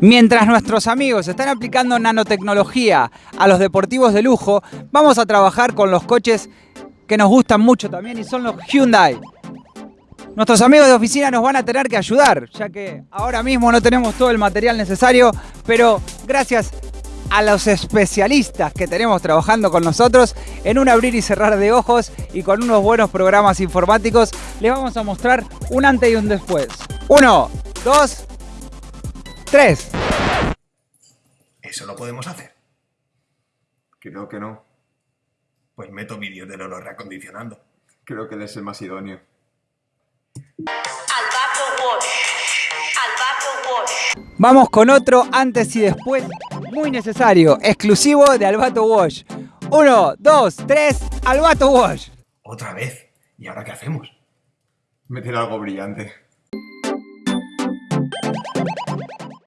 Mientras nuestros amigos están aplicando nanotecnología a los deportivos de lujo, vamos a trabajar con los coches que nos gustan mucho también y son los Hyundai. Nuestros amigos de oficina nos van a tener que ayudar, ya que ahora mismo no tenemos todo el material necesario, pero gracias a los especialistas que tenemos trabajando con nosotros, en un abrir y cerrar de ojos y con unos buenos programas informáticos, les vamos a mostrar un antes y un después. Uno, dos, tres. ¿Eso lo podemos hacer? Creo que no. Pues meto vídeos del oro reacondicionando. Creo que él es el más idóneo. Albato Wash. Albato Wash. Vamos con otro antes y después, muy necesario, exclusivo de Albato Wash. Uno, dos, tres, Albato Wash. Otra vez. ¿Y ahora qué hacemos? Meter algo brillante.